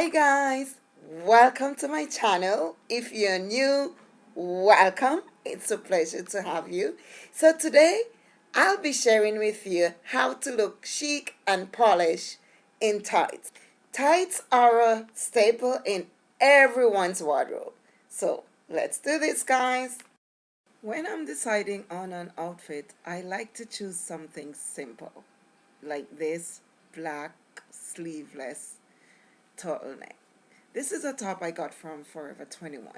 Hi guys, welcome to my channel. If you're new, welcome. It's a pleasure to have you. So today, I'll be sharing with you how to look chic and polished in tights. Tights are a staple in everyone's wardrobe. So let's do this guys. When I'm deciding on an outfit, I like to choose something simple like this black sleeveless turtleneck. This is a top I got from Forever 21.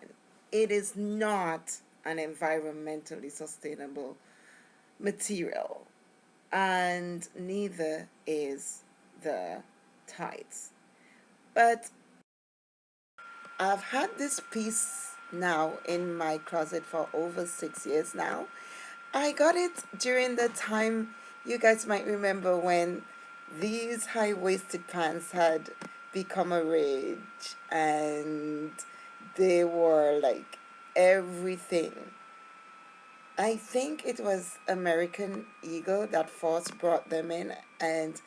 It is not an environmentally sustainable material and neither is the tights. But I've had this piece now in my closet for over six years now. I got it during the time you guys might remember when these high-waisted pants had become a rage and they were like everything. I think it was American Eagle that first brought them in and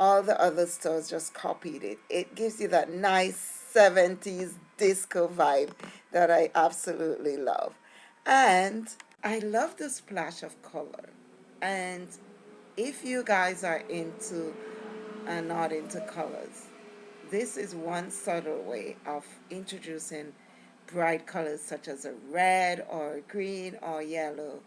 all the other stores just copied it. It gives you that nice 70s disco vibe that I absolutely love. And I love the splash of color. And if you guys are into and not into colors, this is one subtle way of introducing bright colors such as a red or a green or yellow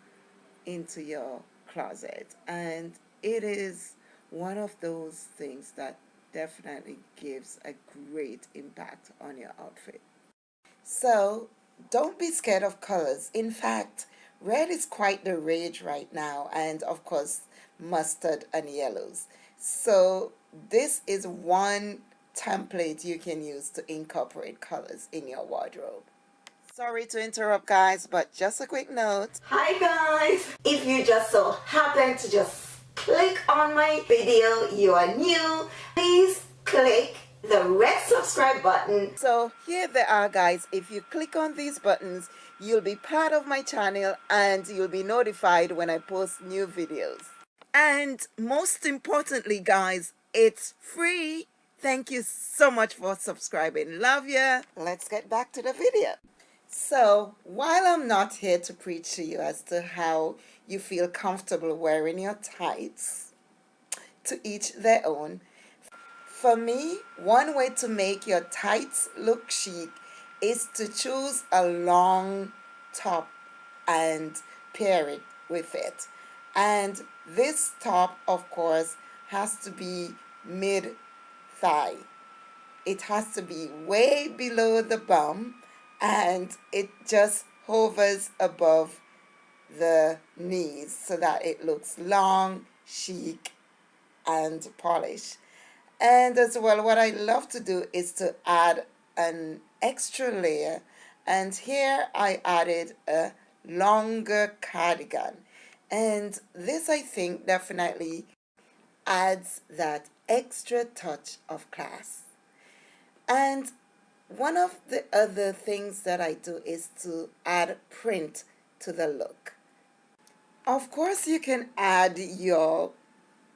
into your closet. And it is one of those things that definitely gives a great impact on your outfit. So don't be scared of colors. In fact, red is quite the rage right now and of course mustard and yellows. So this is one template you can use to incorporate colors in your wardrobe. Sorry to interrupt guys, but just a quick note. Hi guys! If you just so happen to just click on my video, you are new, please click the red subscribe button. So here they are guys, if you click on these buttons, you'll be part of my channel and you'll be notified when I post new videos. And most importantly guys, it's free. Thank you so much for subscribing. Love ya. Let's get back to the video. So while I'm not here to preach to you as to how you feel comfortable wearing your tights, to each their own, for me, one way to make your tights look chic is to choose a long top and pair it with it. And this top, of course, has to be mid-thigh. It has to be way below the bum and it just hovers above the knees so that it looks long, chic, and polished. And as well, what I love to do is to add an extra layer. And here I added a longer cardigan. And this, I think, definitely adds that extra touch of class. And one of the other things that I do is to add print to the look. Of course, you can add your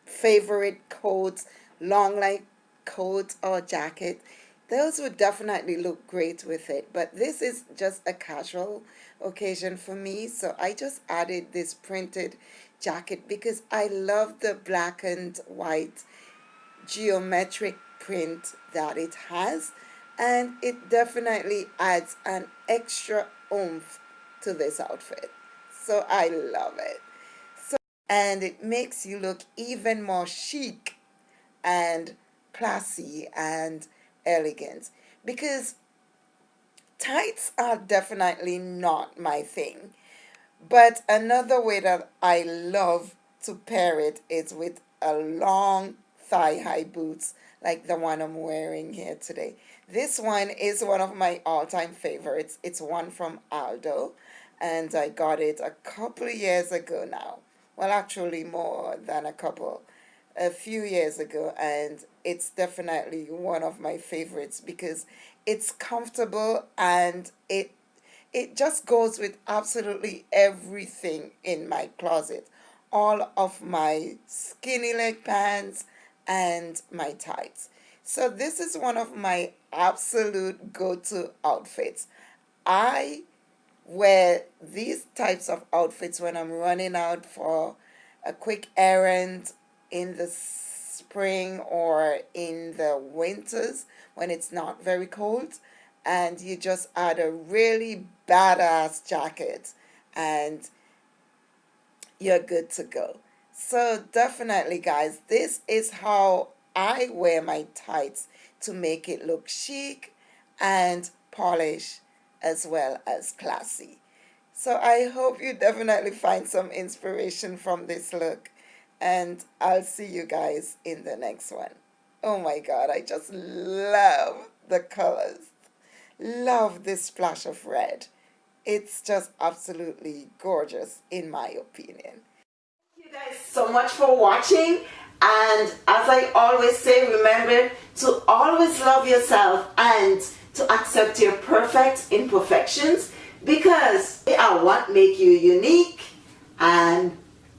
favorite coats, long leg coat or jacket. Those would definitely look great with it, but this is just a casual occasion for me, so I just added this printed jacket because I love the black and white geometric print that it has and it definitely adds an extra oomph to this outfit so I love it. So and it makes you look even more chic and classy and elegant because tights are definitely not my thing but another way that I love to pair it is with a long thigh-high boots like the one I'm wearing here today. This one is one of my all-time favorites. It's one from Aldo and I got it a couple years ago now. Well, actually more than a couple, a few years ago and it's definitely one of my favorites because it's comfortable and it it just goes with absolutely everything in my closet. All of my skinny leg pants, and my tights. So this is one of my absolute go-to outfits. I wear these types of outfits when I'm running out for a quick errand in the spring or in the winters when it's not very cold and you just add a really badass jacket and you're good to go. So definitely guys, this is how I wear my tights to make it look chic and polished as well as classy. So I hope you definitely find some inspiration from this look and I'll see you guys in the next one. Oh my god, I just love the colors. Love this splash of red. It's just absolutely gorgeous in my opinion. Thank you guys so much for watching and as I always say remember to always love yourself and to accept your perfect imperfections because they are what make you unique and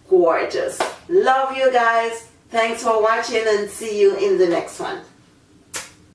gorgeous. Love you guys. Thanks for watching and see you in the next one.